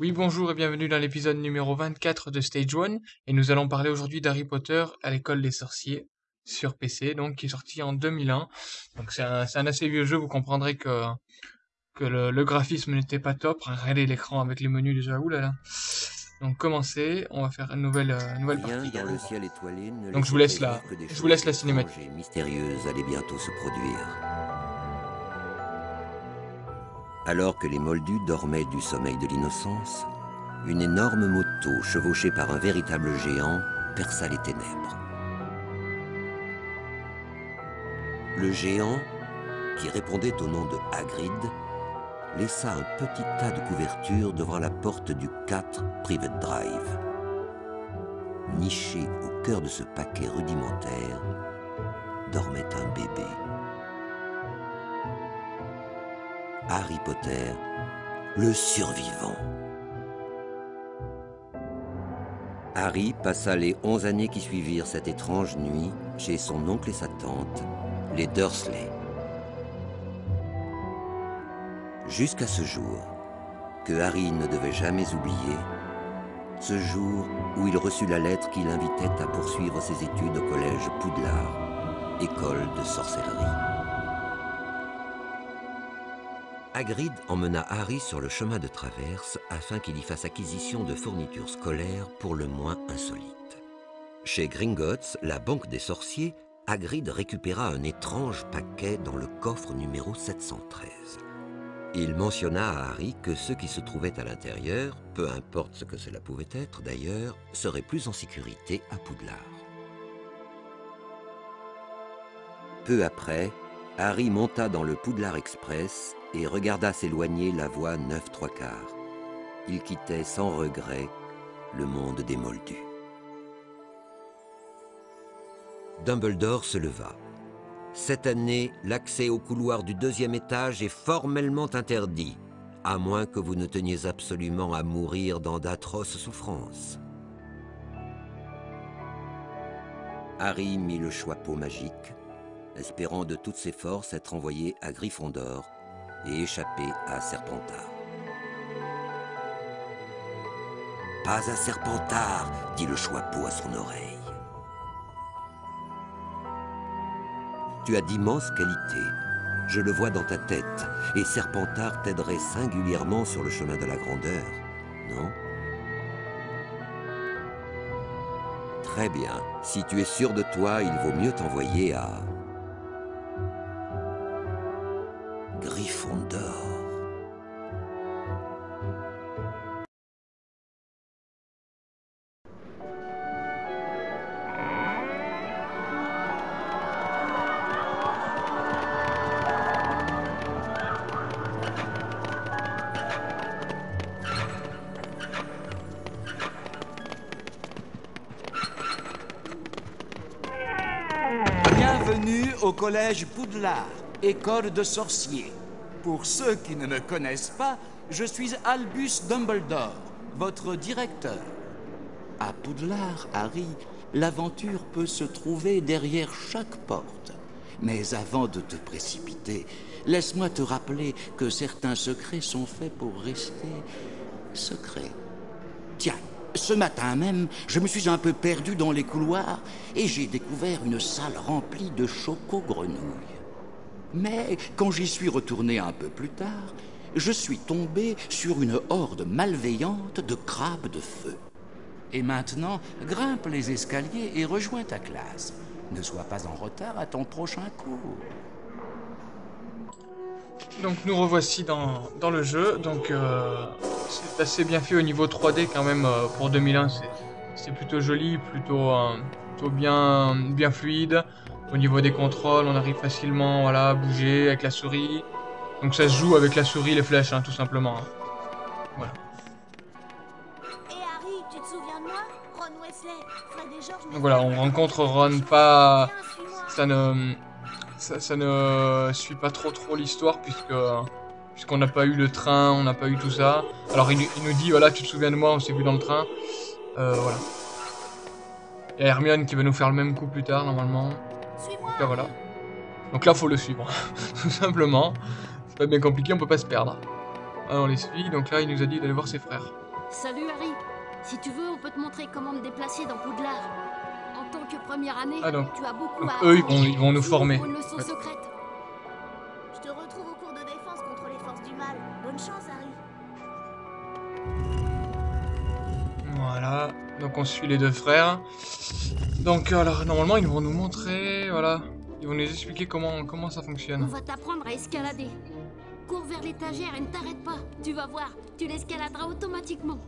Oui, bonjour et bienvenue dans l'épisode numéro 24 de Stage 1 et nous allons parler aujourd'hui d'Harry Potter à l'école des sorciers sur PC, donc qui est sorti en 2001. Donc c'est un, un, assez vieux jeu, vous comprendrez que, que le, le graphisme n'était pas top. Regardez l'écran avec les menus déjà, oulala. Donc commencez, on va faire une nouvelle, euh, nouvelle partie. Dans le ciel étoilé, ne donc je vous laisse la, je vous laisse la cinématique. mystérieuse allait bientôt se produire. Alors que les moldus dormaient du sommeil de l'innocence, une énorme moto chevauchée par un véritable géant perça les ténèbres. Le géant, qui répondait au nom de Hagrid, laissa un petit tas de couvertures devant la porte du 4 Private Drive. Niché au cœur de ce paquet rudimentaire, dormait un bébé. Harry Potter, le survivant. Harry passa les onze années qui suivirent cette étrange nuit chez son oncle et sa tante, les Dursley. Jusqu'à ce jour, que Harry ne devait jamais oublier, ce jour où il reçut la lettre qui l'invitait à poursuivre ses études au collège Poudlard, école de sorcellerie. Hagrid emmena Harry sur le chemin de traverse afin qu'il y fasse acquisition de fournitures scolaires pour le moins insolites. Chez Gringotts, la banque des sorciers, Hagrid récupéra un étrange paquet dans le coffre numéro 713. Il mentionna à Harry que ceux qui se trouvaient à l'intérieur, peu importe ce que cela pouvait être d'ailleurs, seraient plus en sécurité à Poudlard. Peu après, Harry monta dans le Poudlard Express et regarda s'éloigner la voie 9 trois quarts. Il quittait sans regret le monde des Moldus. Dumbledore se leva. Cette année, l'accès au couloir du deuxième étage est formellement interdit, à moins que vous ne teniez absolument à mourir dans d'atroces souffrances. Harry mit le choix-peau magique, espérant de toutes ses forces être envoyé à Gryffondor et échapper à Serpentard. Pas à Serpentard, dit le choix-peau à son oreille. Tu as d'immenses qualités. Je le vois dans ta tête. Et Serpentard t'aiderait singulièrement sur le chemin de la grandeur, non? Très bien. Si tu es sûr de toi, il vaut mieux t'envoyer à... Bienvenue au collège Poudlard, école de sorciers. Pour ceux qui ne me connaissent pas, je suis Albus Dumbledore, votre directeur. À Poudlard, Harry, l'aventure peut se trouver derrière chaque porte. Mais avant de te précipiter, laisse-moi te rappeler que certains secrets sont faits pour rester secrets. Tiens, ce matin même, je me suis un peu perdu dans les couloirs et j'ai découvert une salle remplie de choco-grenouilles. Mais quand j'y suis retourné un peu plus tard, je suis tombé sur une horde malveillante de crabes de feu. Et maintenant, grimpe les escaliers et rejoins ta classe. Ne sois pas en retard à ton prochain cours. Donc nous revoici dans, dans le jeu, donc euh, c'est assez bien fait au niveau 3D quand même euh, pour 2001, c'est plutôt joli, plutôt, euh, plutôt bien, bien fluide. Au niveau des contrôles, on arrive facilement voilà, à bouger avec la souris. Donc ça se joue avec la souris, les flèches, hein, tout simplement. hein. Voilà. Et Harry, tu te souviens de moi? Ron Weasley, Fred et George Donc voilà, on rencontre Ron pas... Ça ne... Ça, ça ne suit pas trop trop l'histoire puisque... Puisqu'on n'a pas eu le train, on n'a pas eu tout ça. Alors il, il nous dit, voilà, tu te souviens de moi, on s'est vu dans le train. Euh, voilà. Il y a Hermione qui va nous faire le même coup plus tard, normalement. Suis-moi. Donc là, voilà. Donc là, faut le suivre. Tout simplement. C'est pas bien compliqué, on peut pas se perdre. Ah, on les suit, donc là, il nous a dit d'aller voir ses frères. Salut Harry. Si tu veux, on peut te montrer comment me déplacer dans Poudlard. En tant que première année, Ah, donc- tu as beaucoup donc à eux, ils vont- ils vont nous former, une leçon en fait. secrète. On suit les deux frères. Donc alors, normalement, ils vont nous montrer, voilà. Ils vont nous expliquer comment, comment ça On fonctionne. va t'apprendre à escalader. Cours vers l'étagère et ne t'arrête pas. Tu vas voir, tu l'escaladeras automatiquement.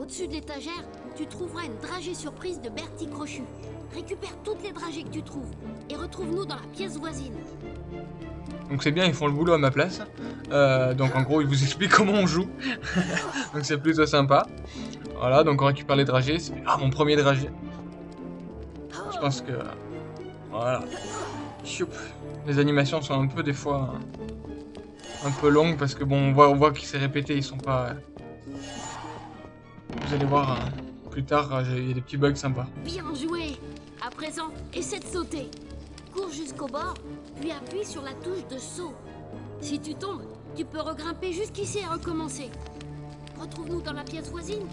Au-dessus de l'étagère, tu trouveras une dragée surprise de Bertie Crochu. Récupère toutes les dragées que tu trouves et retrouve-nous dans la pièce voisine. Donc c'est bien, ils font le boulot à ma place. Euh, donc en gros, ils vous expliquent comment on joue. donc c'est plutôt sympa. Voilà, donc on récupère les dragées. Ah, mon premier dragé. Je pense que... Voilà. Les animations sont un peu des fois... Un peu longues parce que bon, on voit, on voit qu'ils s'est répété, ils sont pas... Vous allez voir euh, plus tard, euh, il y a des petits bugs sympas. Bien joué À présent, essaie de sauter. Cours jusqu'au bord, puis appuie sur la touche de saut. Si tu tombes, tu peux regrimper jusqu'ici et recommencer. Retrouve-nous dans la pièce voisine.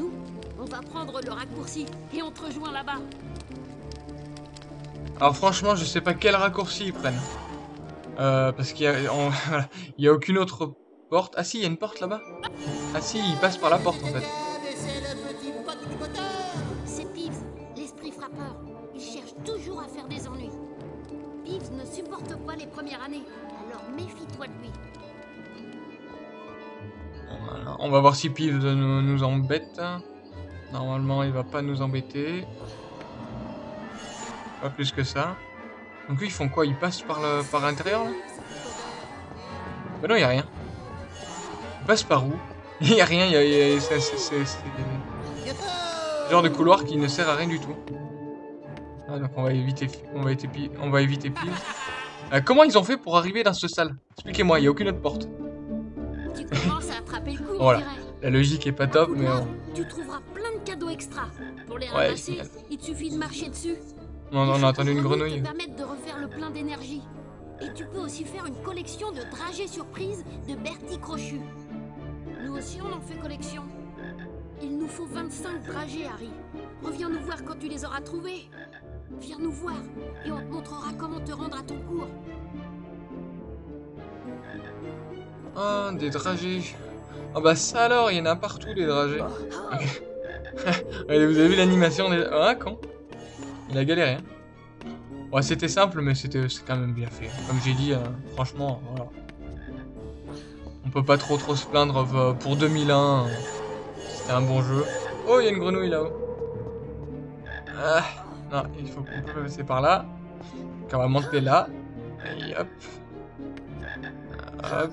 Nous, on va prendre le raccourci et on te rejoint là-bas. Alors franchement, je sais pas quel raccourci ils prennent. Euh, parce qu'il y y a aucune autre porte. Ah si, il y a une porte là-bas. Ah si, ils passent par la porte en fait. C'est Peeves, l'esprit frappeur. Il cherche toujours à faire des ennuis. Peeves ne supporte pas les premières années, alors méfie-toi de lui. On va voir si Piv nous, embête. Normalement, il va pas nous embêter. Pas plus que ça. Donc eux, ils font quoi? Ils passent par le par l'intérieur là? Bah non, il a rien. Ils passent par où? Il y a rien, il y a, genre de couloir qui ne sert à rien du tout. Ah, donc on va éviter, on va éviter, on. Euh, comment ils ont fait pour arriver dans ce salle? Expliquez-moi, il y a aucune autre porte. Tu commences à attraper le coup, Voilà. on dirait. La logique est pas top, mais bon. tu trouveras plein de cadeaux extra. Pour les Ouais, ramasser, génial. il te suffit de marcher dessus. on, on a entendu une grenouille. te permettre de refaire le plein d'énergie. Et tu peux aussi faire une collection de dragées surprises de Bertie Crochu. Nous aussi, on en fait collection. Il nous faut 25 dragées, Harry. Reviens nous voir quand tu les auras trouvés. Viens nous voir et on te montrera comment te rendre à ton cours. Ah, des dragées. Ah bah ça alors, il y en a partout des dragées. Vous avez vu l'animation des... Ah, con. Il a galéré. Hein. Ouais, c'était simple, mais c'était quand même bien fait. Comme j'ai dit, franchement, voilà. On peut pas trop trop se plaindre euh, pour 2001. euh, C'était un bon jeu. Oh, il y a une grenouille là-haut. Ah, non, il faut qu'on peut passer par là. On va monter là. Et hop. Hop.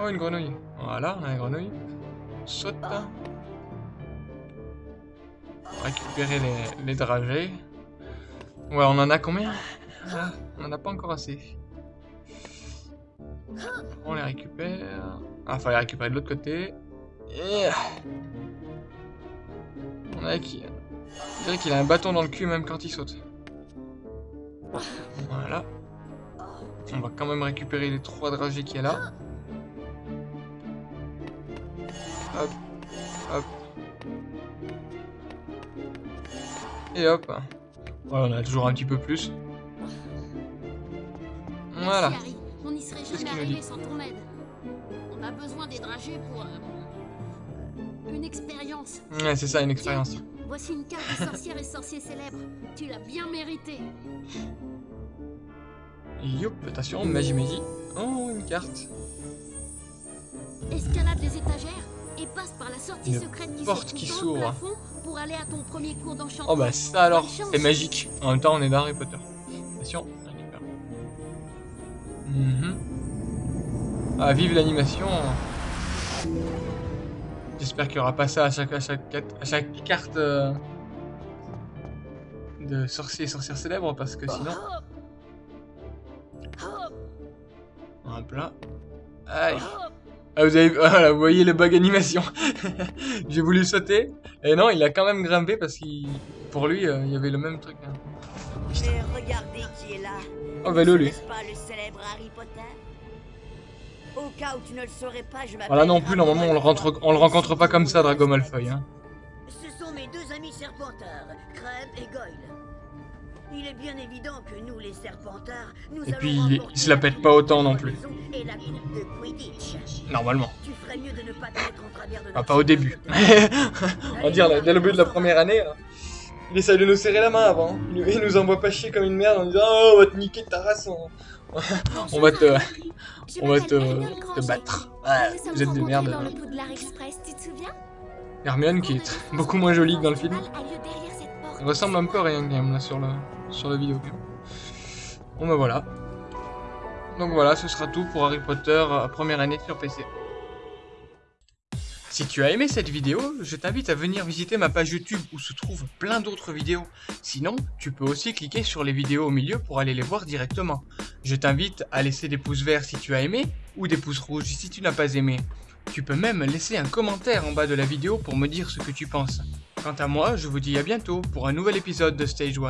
Oh, une grenouille. Voilà, on a une grenouille. Saute. Récupérer les, dragées. Ouais, on en a combien? Ah, On en a pas encore assez. On les récupère. Ah, faut les récupérer de l'autre côté. On a qui? On dirait qu'il a un bâton dans le cul même quand il saute. Voilà. On va quand même récupérer les trois dragées qu'il y a là. Hop, hop. Et hop. Voilà, on a toujours un petit peu plus. Voilà. On n'y serait jamais arrivé dit. sans ton aide. On a besoin des dragées pour euh, une expérience. Ouais, c'est ça, une expérience. Tiens, voici une carte de sorcières et sorciers célèbres. Tu l'as bien mérité. Youp, attention, magie magie. Oh, une carte. Escalade les étagères et passe par la sortie Une secrète qui porte se qui s'ouvre. pour aller à ton premier cours d'enchantement. Oh bah ça alors, c'est magique. En même temps, on est dans Harry Potter. Attention, on récupère. Mhm. Ah, vive l'animation. J'espère qu'il n'y aura pas ça à chaque, à chaque, à chaque carte euh, de sorcier et sorcière célèbre parce que sinon... Hop. Aïe. hop. Ah, vous, avez, voilà, vous voyez le bug animation. J'ai voulu sauter. Et non, il a quand même grimpé parce qu'il... Pour lui, euh, il y avait le même truc. hein. Mais regardez qui est là. Oh, vélo lui. N'est-ce pas le célèbre Harry Potter? Au cas où tu ne le saurais pas, je. Voilà non plus, normalement on le, rentre, on le rencontre pas comme ça, Drago Malfoy. Hein. Ce sont mes deux amis serpentards, Crème et Goyle. Il est bien évident que nous, les serpentards, nous Et puis, il- se la pète pas autant non plus. Et la coupe de Quidditch. Normalement. Tu ferais mieux de ne pas te mettre en travers de Ah, pas au début. On va dire, dès le début de la première année, là, il essaye de nous serrer la main avant. Il, il nous envoie pas chier comme une merde en disant Oh, on va te niquer ta race. On, on va te, on va te, te battre. Ouais, vous êtes des merdes. Hermione qui est beaucoup moins jolie que dans le film. Elle ressemble un peu à quand même là sur le, sur la vidéo. Bon bah voilà. Donc voilà, ce sera tout pour Harry Potter euh, première année sur PC. Si tu as aimé cette vidéo, je t'invite à venir visiter ma page YouTube où se trouvent plein d'autres vidéos. Sinon, tu peux aussi cliquer sur les vidéos au milieu pour aller les voir directement. Je t'invite à laisser des pouces verts si tu as aimé ou des pouces rouges si tu n'as pas aimé. Tu peux même laisser un commentaire en bas de la vidéo pour me dire ce que tu penses. Quant à moi, je vous dis à bientôt pour un nouvel épisode de Stage 1.